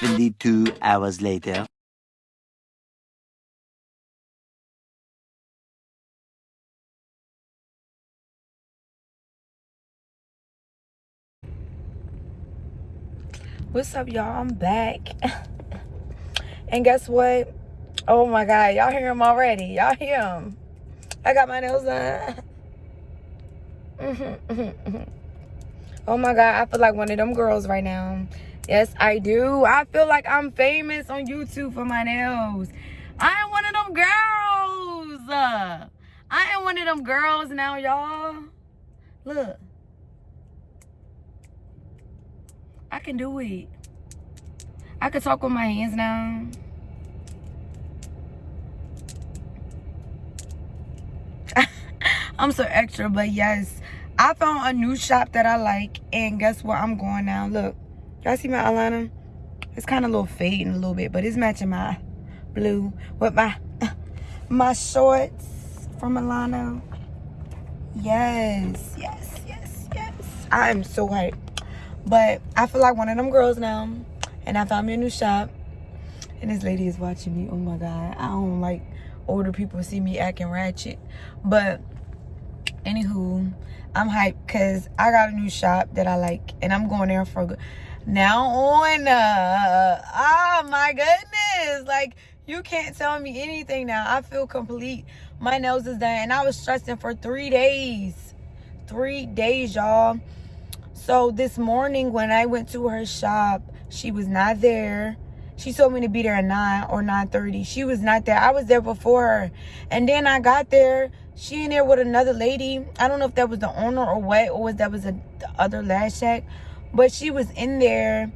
72 hours later. What's up, y'all? I'm back. and guess what? Oh my God, y'all hear him already. Y'all hear him. I got my nails done. oh my God, I feel like one of them girls right now. Yes, I do. I feel like I'm famous on YouTube for my nails. I am one of them girls. Uh, I am one of them girls now, y'all. Look. I can do it. I can talk with my hands now. I'm so extra, but yes. I found a new shop that I like. And guess what? I'm going now. Look. Y'all see my eyeliner? It's kind of a little fading a little bit, but it's matching my blue with my my shorts from Milano. Yes, yes, yes, yes. I am so hyped. But I feel like one of them girls now. And I found me a new shop. And this lady is watching me. Oh my God. I don't like older people see me acting ratchet. But anywho, I'm hyped because I got a new shop that I like. And I'm going there for good now on uh oh my goodness. Like you can't tell me anything now. I feel complete. My nose is done and i was stressing for three days. Three days y'all. So this morning when i went to her shop she was not there. She told me to be there at 9 or 9.30 she was not there. I was there before her. And then i got there. She in there with another lady. I don't know if that was the owner or what or was that was a, the other lash shack but she was in there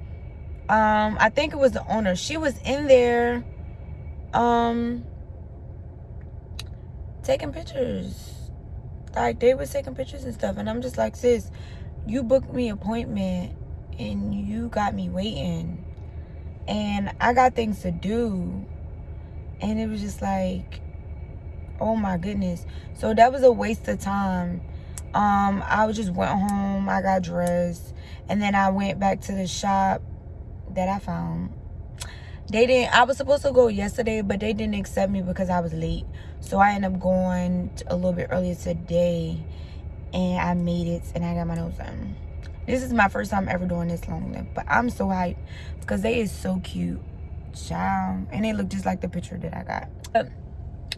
um i think it was the owner. She was in there um taking pictures. Like they was taking pictures and stuff and i'm just like sis you booked me appointment and you got me waiting and i got things to do. And it was just like oh my goodness. So that was a waste of time um i just went home i got dressed and then i went back to the shop that i found. They didn't i was supposed to go yesterday but they didn't accept me because i was late. So i ended up going a little bit earlier today and i made it and i got my nose done. This is my first time ever doing this long lip but i'm so hyped because they is so cute. Child and they look just like the picture that i got. But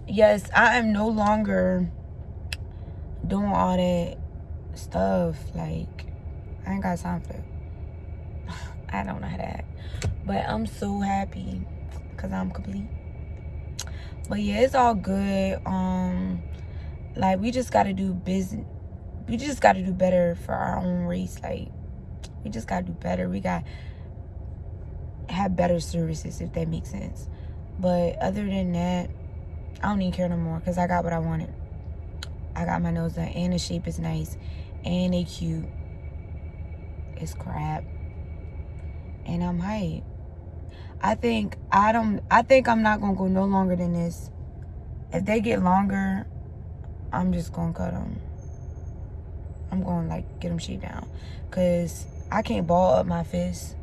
yes i am no longer doing all that stuff like i ain't got time for it i don't know how to act. But i'm so happy because i'm complete. But yeah it's all good. Um like we just got to do business we just got to do better for our own race like we just got to do better. We got have better services if that makes sense. But other than that i don't even care no more because i got what i wanted I got my nose done and the shape is nice and they cute. It's crap. And I'm hype. I think I don't I think I'm not gonna go no longer than this. If they get longer, I'm just gonna cut them. I'm gonna like get them shaved down. Cause I can't ball up my fist.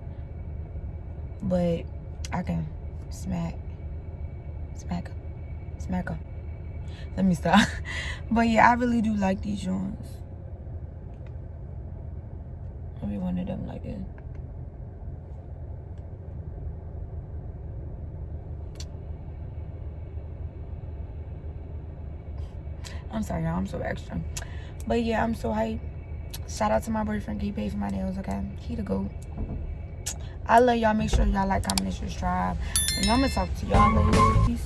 But I can smack. Smack Smack them let me stop. But yeah i really do like these joints. Maybe one of them like this i'm sorry y'all. I'm so extra. But yeah i'm so hyped. Shout out to my boyfriend. He paid for my nails okay? He the goat. I love y'all. Make sure y'all like comment and subscribe. And i'm gonna talk to y'all later. Peace